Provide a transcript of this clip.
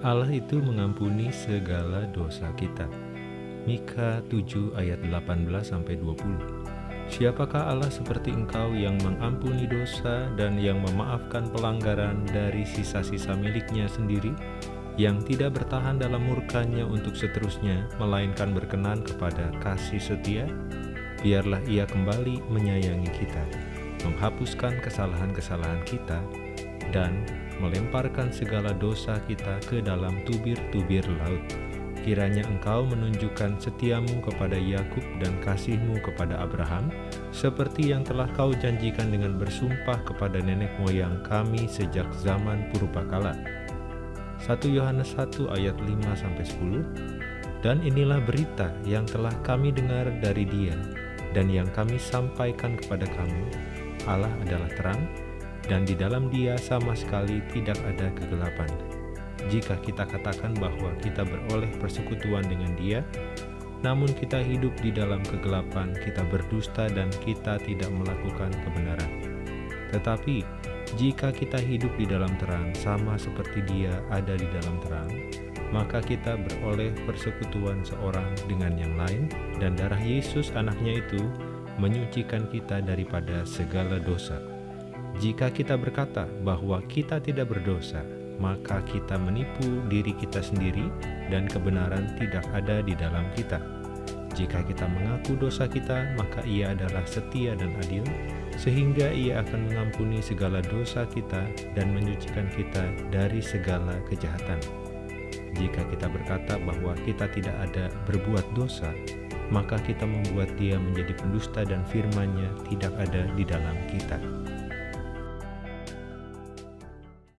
Allah itu mengampuni segala dosa kita. Mika 7 ayat 18 sampai 20. Siapakah Allah seperti engkau yang mengampuni dosa dan yang memaafkan pelanggaran dari sisa-sisa miliknya sendiri, yang tidak bertahan dalam murkanya untuk seterusnya, melainkan berkenan kepada kasih setia? Biarlah ia kembali menyayangi kita, menghapuskan kesalahan-kesalahan kita, dan melemparkan segala dosa kita ke dalam tubir-tubir laut. Kiranya engkau menunjukkan setiamu kepada Yakub dan kasihmu kepada Abraham, seperti yang telah kau janjikan dengan bersumpah kepada nenek moyang kami sejak zaman purbakala. 1 Yohanes 1 ayat 5-10 Dan inilah berita yang telah kami dengar dari dia, dan yang kami sampaikan kepada kamu, Allah adalah terang, dan di dalam dia sama sekali tidak ada kegelapan. Jika kita katakan bahwa kita beroleh persekutuan dengan dia, namun kita hidup di dalam kegelapan, kita berdusta dan kita tidak melakukan kebenaran. Tetapi, jika kita hidup di dalam terang sama seperti dia ada di dalam terang, maka kita beroleh persekutuan seorang dengan yang lain, dan darah Yesus anaknya itu menyucikan kita daripada segala dosa. Jika kita berkata bahwa kita tidak berdosa, maka kita menipu diri kita sendiri dan kebenaran tidak ada di dalam kita. Jika kita mengaku dosa kita, maka ia adalah setia dan adil, sehingga ia akan mengampuni segala dosa kita dan menyucikan kita dari segala kejahatan. Jika kita berkata bahwa kita tidak ada berbuat dosa, maka kita membuat dia menjadi pendusta dan firman-Nya tidak ada di dalam kita.